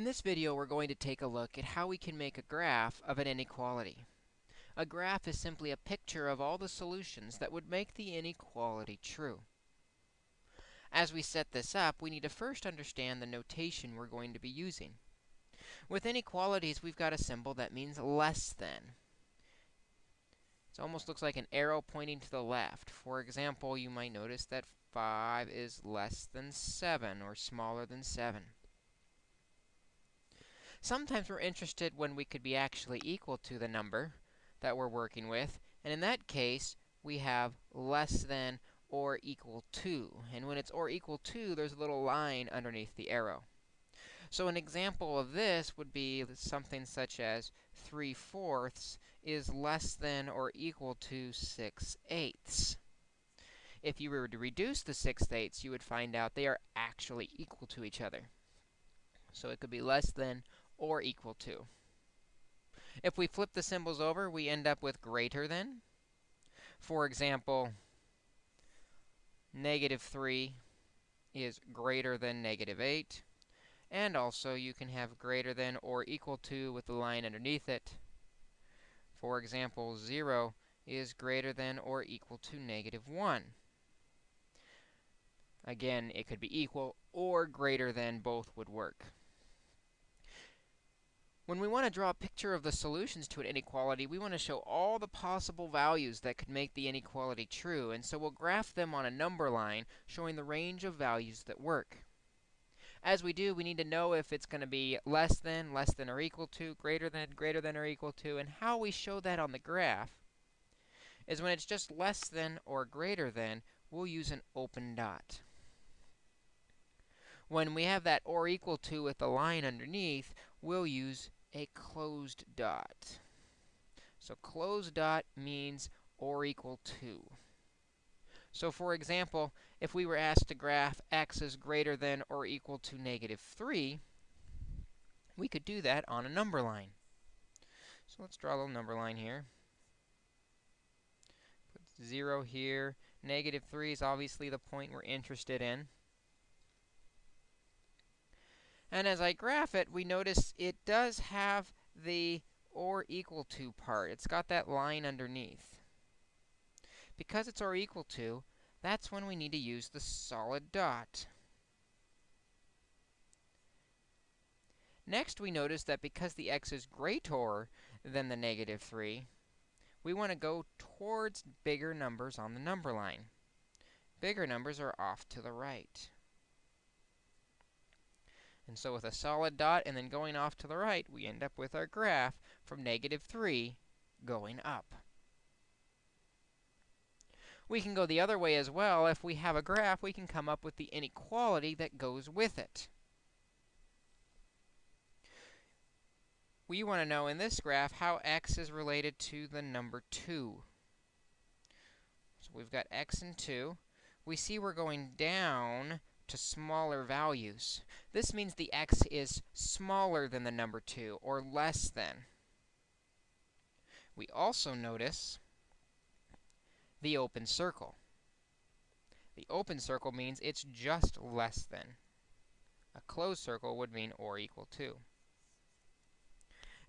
In this video, we're going to take a look at how we can make a graph of an inequality. A graph is simply a picture of all the solutions that would make the inequality true. As we set this up, we need to first understand the notation we're going to be using. With inequalities, we've got a symbol that means less than. It almost looks like an arrow pointing to the left. For example, you might notice that 5 is less than 7 or smaller than 7. Sometimes we're interested when we could be actually equal to the number that we're working with. And in that case, we have less than or equal to. And when it's or equal to, there's a little line underneath the arrow. So an example of this would be something such as 3 fourths is less than or equal to 6 eighths. If you were to reduce the 6 eighths, you would find out they are actually equal to each other. So it could be less than or equal to. If we flip the symbols over, we end up with greater than. For example, negative 3 is greater than negative 8. And also, you can have greater than or equal to with the line underneath it. For example, 0 is greater than or equal to negative 1. Again, it could be equal or greater than. Both would work. When we want to draw a picture of the solutions to an inequality, we want to show all the possible values that could make the inequality true. And so we'll graph them on a number line showing the range of values that work. As we do, we need to know if it's going to be less than, less than or equal to, greater than, greater than or equal to. And how we show that on the graph is when it's just less than or greater than, we'll use an open dot. When we have that or equal to with the line underneath, we'll use a closed dot. So closed dot means or equal to. So for example, if we were asked to graph x is greater than or equal to negative 3, we could do that on a number line. So let's draw a little number line here. Put 0 here. Negative 3 is obviously the point we're interested in. And as I graph it, we notice it does have the or equal to part. It's got that line underneath. Because it's or equal to, that's when we need to use the solid dot. Next, we notice that because the x is greater than the negative 3, we want to go towards bigger numbers on the number line. Bigger numbers are off to the right. And so with a solid dot and then going off to the right, we end up with our graph from negative 3 going up. We can go the other way as well. If we have a graph, we can come up with the inequality that goes with it. We want to know in this graph how x is related to the number 2. So we've got x and 2. We see we're going down to smaller values. This means the x is smaller than the number 2, or less than. We also notice the open circle. The open circle means it's just less than. A closed circle would mean or equal to.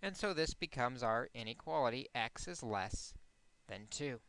And so this becomes our inequality. x is less than 2.